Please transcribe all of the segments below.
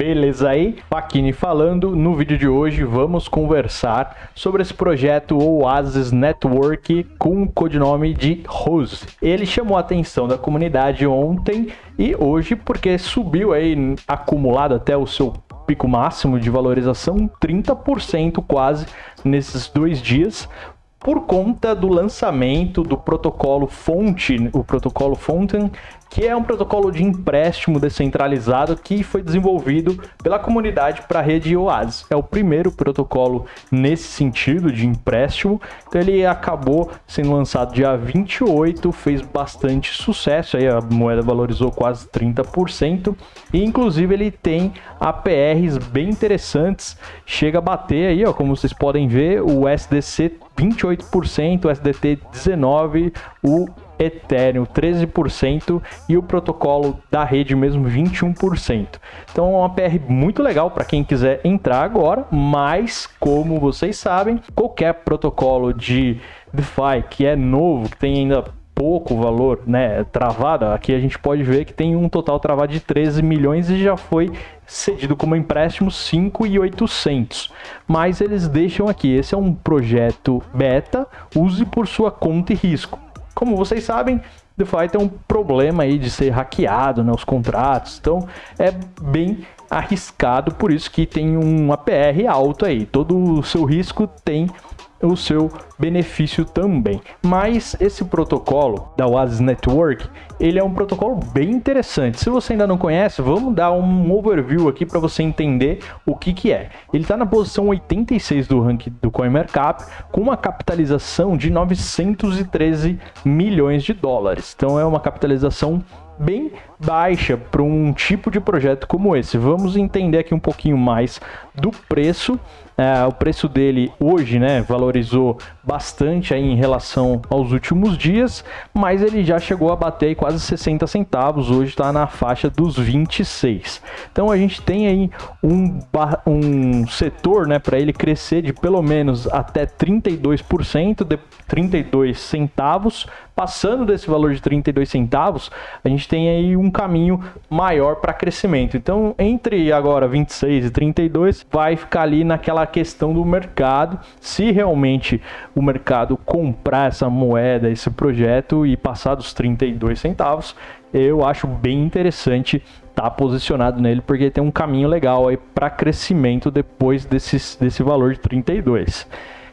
Beleza aí? Paquini falando. No vídeo de hoje vamos conversar sobre esse projeto Oasis Network com o codinome de Rose. Ele chamou a atenção da comunidade ontem e hoje porque subiu aí acumulado até o seu pico máximo de valorização 30% quase nesses dois dias por conta do lançamento do protocolo fonte, o protocolo Fountain, que é um protocolo de empréstimo descentralizado que foi desenvolvido pela comunidade para a rede Oasis. É o primeiro protocolo nesse sentido de empréstimo. Então ele acabou sendo lançado dia 28, fez bastante sucesso, aí a moeda valorizou quase 30% e inclusive ele tem APRs bem interessantes, chega a bater aí, ó, como vocês podem ver, o SDC 28%, o SDT 19%, o Ethereum 13% e o protocolo da rede mesmo 21%. Então é uma PR muito legal para quem quiser entrar agora, mas como vocês sabem, qualquer protocolo de DeFi que é novo, que tem ainda pouco valor, né, travado, aqui a gente pode ver que tem um total travado de 13 milhões e já foi cedido como empréstimo 5,800. Mas eles deixam aqui, esse é um projeto beta, use por sua conta e risco. Como vocês sabem, DeFi tem um problema aí de ser hackeado, né, os contratos, então é bem arriscado, por isso que tem um APR alto aí. Todo o seu risco tem o seu benefício também. Mas esse protocolo da Oasis Network, ele é um protocolo bem interessante. Se você ainda não conhece, vamos dar um overview aqui para você entender o que que é. Ele está na posição 86 do ranking do CoinMarkup, com uma capitalização de 913 milhões de dólares. Então é uma capitalização bem baixa para um tipo de projeto como esse. Vamos entender aqui um pouquinho mais do preço é, o preço dele hoje, né, valorizou bastante aí em relação aos últimos dias, mas ele já chegou a bater quase 60 centavos, hoje está na faixa dos 26. Então a gente tem aí um, um setor, né, para ele crescer de pelo menos até 32%, de 32 centavos, passando desse valor de 32 centavos, a gente tem aí um caminho maior para crescimento. Então, entre agora 26 e 32, vai ficar ali naquela questão do mercado, se realmente o mercado comprar essa moeda, esse projeto e passar dos 32 centavos, eu acho bem interessante estar tá posicionado nele, porque tem um caminho legal aí para crescimento depois desse, desse valor de 32.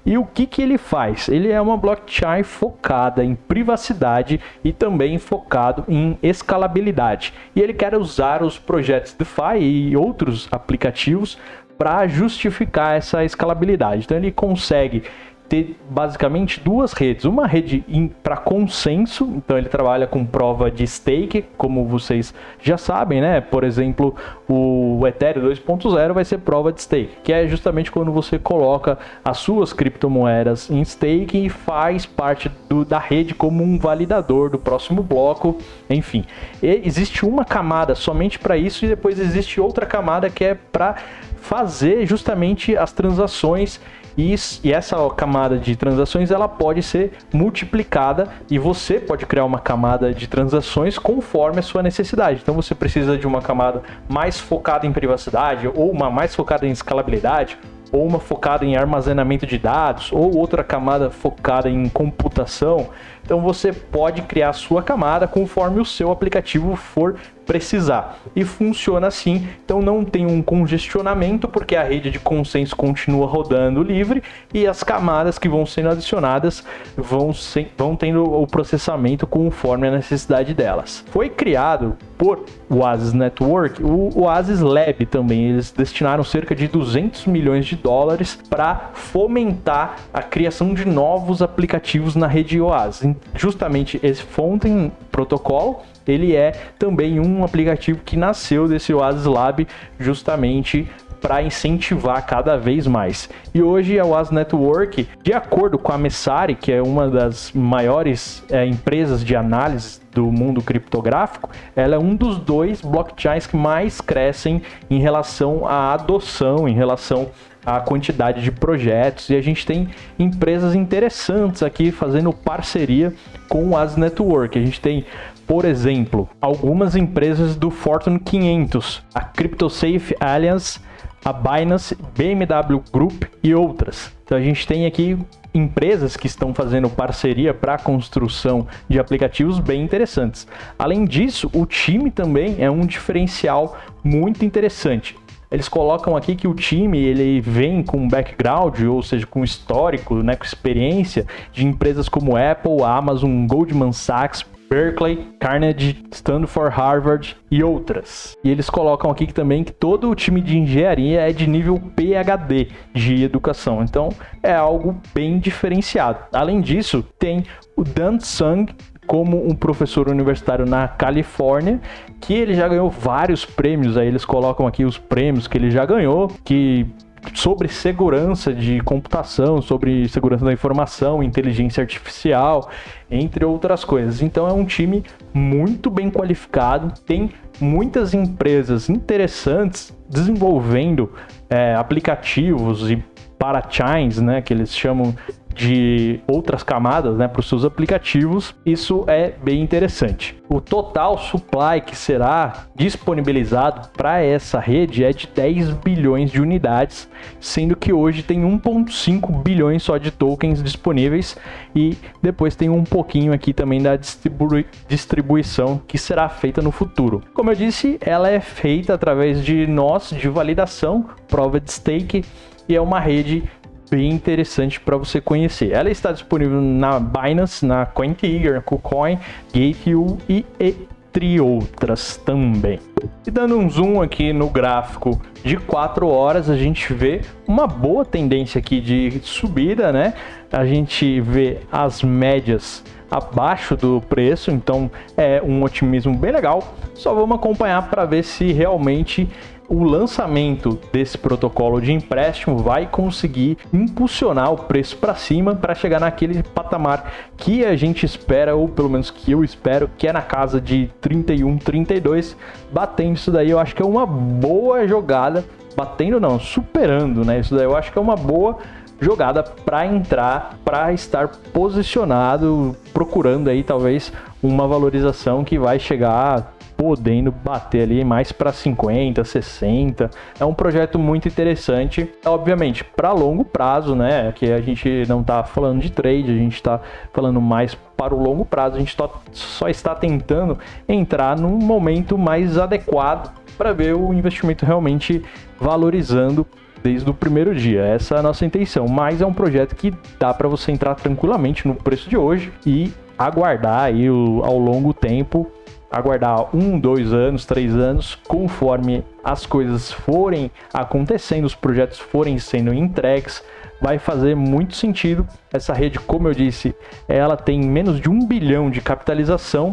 E o que, que ele faz? Ele é uma blockchain focada em privacidade e também focado em escalabilidade. E ele quer usar os projetos DeFi e outros aplicativos para justificar essa escalabilidade. Então ele consegue ter basicamente duas redes. Uma rede para consenso, então ele trabalha com prova de stake, como vocês já sabem, né? Por exemplo, o Ethereum 2.0 vai ser prova de stake, que é justamente quando você coloca as suas criptomoedas em stake e faz parte do, da rede como um validador do próximo bloco, enfim. E existe uma camada somente para isso e depois existe outra camada que é para fazer justamente as transações e, e essa camada de transações ela pode ser multiplicada e você pode criar uma camada de transações conforme a sua necessidade. Então você precisa de uma camada mais focada em privacidade ou uma mais focada em escalabilidade ou uma focada em armazenamento de dados, ou outra camada focada em computação. Então você pode criar a sua camada conforme o seu aplicativo for precisar. E funciona assim, então não tem um congestionamento, porque a rede de consenso continua rodando livre e as camadas que vão sendo adicionadas vão, sem, vão tendo o processamento conforme a necessidade delas. Foi criado por Oasis Network, o Oasis Lab também. Eles destinaram cerca de 200 milhões de dólares para fomentar a criação de novos aplicativos na rede Oasis. Justamente esse Fountain protocolo ele é também um aplicativo que nasceu desse Oasis Lab justamente para incentivar cada vez mais. E hoje a Oasis Network, de acordo com a Messari, que é uma das maiores é, empresas de análise do mundo criptográfico, ela é um dos dois blockchains que mais crescem em relação à adoção, em relação à quantidade de projetos. E a gente tem empresas interessantes aqui fazendo parceria com As Network. A gente tem por exemplo, algumas empresas do Fortune 500, a CryptoSafe Alliance, a Binance, BMW Group e outras. Então a gente tem aqui empresas que estão fazendo parceria para a construção de aplicativos bem interessantes. Além disso, o time também é um diferencial muito interessante. Eles colocam aqui que o time ele vem com background, ou seja, com histórico, né, com experiência de empresas como Apple, Amazon, Goldman Sachs, Berkeley, Carnegie, Stanford, Harvard e outras. E eles colocam aqui também que todo o time de engenharia é de nível PhD de educação, então é algo bem diferenciado. Além disso, tem o Dan Sung como um professor universitário na Califórnia, que ele já ganhou vários prêmios, aí eles colocam aqui os prêmios que ele já ganhou, que sobre segurança de computação, sobre segurança da informação, inteligência artificial, entre outras coisas. Então é um time muito bem qualificado, tem muitas empresas interessantes desenvolvendo é, aplicativos e parachains, né, que eles chamam de outras camadas né, para os seus aplicativos, isso é bem interessante. O total supply que será disponibilizado para essa rede é de 10 bilhões de unidades, sendo que hoje tem 1,5 bilhões só de tokens disponíveis e depois tem um pouquinho aqui também da distribu distribuição que será feita no futuro. Como eu disse, ela é feita através de nós de validação, prova de stake e é uma rede bem interessante para você conhecer. Ela está disponível na Binance, na CoinTiger, na KuCoin, Gate.io e entre outras também. E dando um zoom aqui no gráfico de 4 horas, a gente vê uma boa tendência aqui de subida, né? A gente vê as médias abaixo do preço, então é um otimismo bem legal. Só vamos acompanhar para ver se realmente o lançamento desse protocolo de empréstimo vai conseguir impulsionar o preço para cima para chegar naquele patamar que a gente espera, ou pelo menos que eu espero, que é na casa de 31, 32. Batendo isso daí, eu acho que é uma boa jogada. Batendo não, superando, né? Isso daí eu acho que é uma boa jogada para entrar, para estar posicionado, procurando aí talvez uma valorização que vai chegar podendo bater ali mais para 50, 60. É um projeto muito interessante, obviamente, para longo prazo, né? Que a gente não está falando de trade, a gente está falando mais para o longo prazo. A gente só está tentando entrar num momento mais adequado para ver o investimento realmente valorizando desde o primeiro dia. Essa é a nossa intenção, mas é um projeto que dá para você entrar tranquilamente no preço de hoje e aguardar aí o, ao longo tempo aguardar um, dois anos, três anos, conforme as coisas forem acontecendo, os projetos forem sendo entregues, vai fazer muito sentido. Essa rede, como eu disse, ela tem menos de um bilhão de capitalização.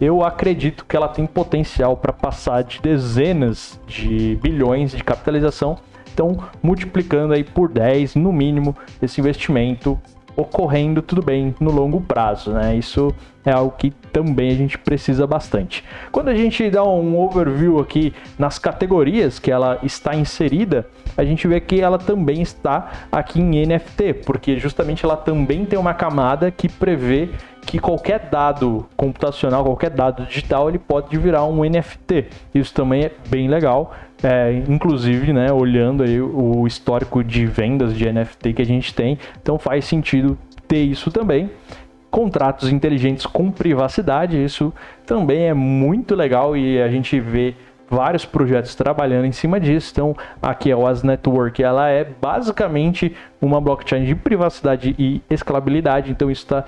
Eu acredito que ela tem potencial para passar de dezenas de bilhões de capitalização. Então, multiplicando aí por 10 no mínimo esse investimento ocorrendo tudo bem no longo prazo, né? Isso é algo que também a gente precisa bastante. Quando a gente dá um overview aqui nas categorias que ela está inserida, a gente vê que ela também está aqui em NFT, porque justamente ela também tem uma camada que prevê que qualquer dado computacional, qualquer dado digital, ele pode virar um NFT. Isso também é bem legal. É, inclusive, né, olhando aí o histórico de vendas de NFT que a gente tem, então faz sentido ter isso também. Contratos inteligentes com privacidade, isso também é muito legal e a gente vê vários projetos trabalhando em cima disso. Então, aqui a OAS Network, ela é basicamente uma blockchain de privacidade e escalabilidade, então isso está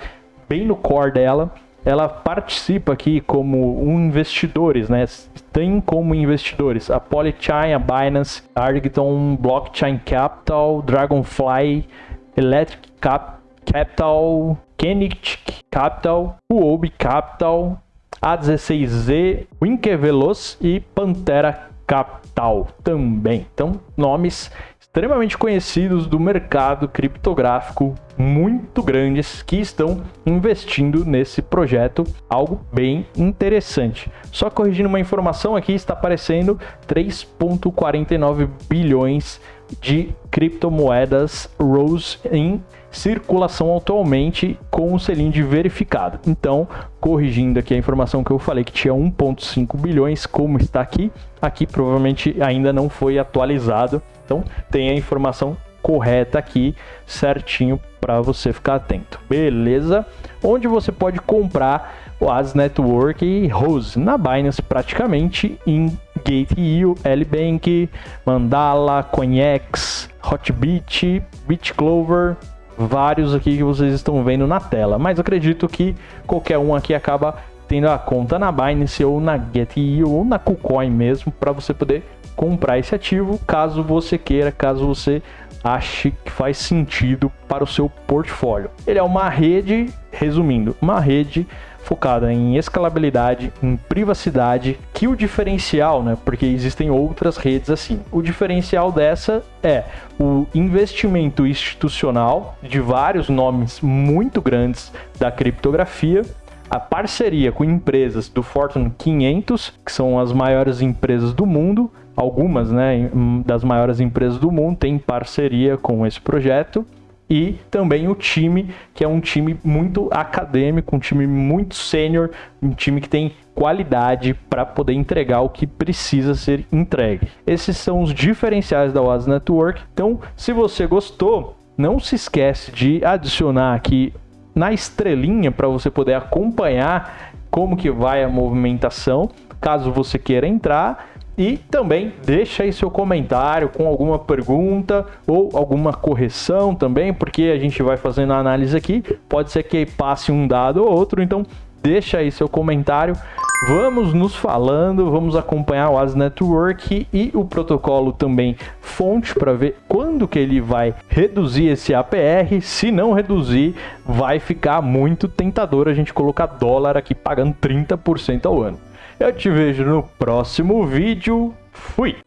bem no core dela. Ela participa aqui como um investidores, né? Tem como investidores a Polychain, a Binance, Argton, Blockchain Capital, Dragonfly, Electric Cap Capital, Kenix Capital, Huobi Capital, A16Z, Winker Veloz e Pantera Capital também. Então, nomes extremamente conhecidos do mercado criptográfico, muito grandes, que estão investindo nesse projeto, algo bem interessante. Só corrigindo uma informação aqui, está aparecendo 3,49 bilhões de criptomoedas Rose em circulação atualmente com o selinho de verificado. Então, corrigindo aqui a informação que eu falei que tinha 1.5 bilhões, como está aqui, aqui provavelmente ainda não foi atualizado. Então, tem a informação correta aqui, certinho para você ficar atento. Beleza? Onde você pode comprar o As Network e Rose na Binance praticamente em Gate.io, LBank, Mandala, CoinEx, Hotbit, BitClover, vários aqui que vocês estão vendo na tela, mas acredito que qualquer um aqui acaba tendo a conta na Binance ou na Get.io ou na KuCoin mesmo para você poder comprar esse ativo, caso você queira, caso você ache que faz sentido para o seu portfólio. Ele é uma rede, resumindo, uma rede focada em escalabilidade, em privacidade, que o diferencial, né, porque existem outras redes assim. O diferencial dessa é o investimento institucional de vários nomes muito grandes da criptografia, a parceria com empresas do Fortune 500, que são as maiores empresas do mundo, algumas né, das maiores empresas do mundo têm parceria com esse projeto e também o time, que é um time muito acadêmico, um time muito sênior, um time que tem qualidade para poder entregar o que precisa ser entregue. Esses são os diferenciais da Oasis Network. Então, se você gostou, não se esquece de adicionar aqui na estrelinha para você poder acompanhar como que vai a movimentação, caso você queira entrar e também deixa aí seu comentário com alguma pergunta ou alguma correção também, porque a gente vai fazendo a análise aqui. Pode ser que passe um dado ou outro, então deixa aí seu comentário. Vamos nos falando, vamos acompanhar o As Network e o protocolo também fonte para ver quando que ele vai reduzir esse APR. Se não reduzir, vai ficar muito tentador a gente colocar dólar aqui pagando 30% ao ano. Eu te vejo no próximo vídeo. Fui!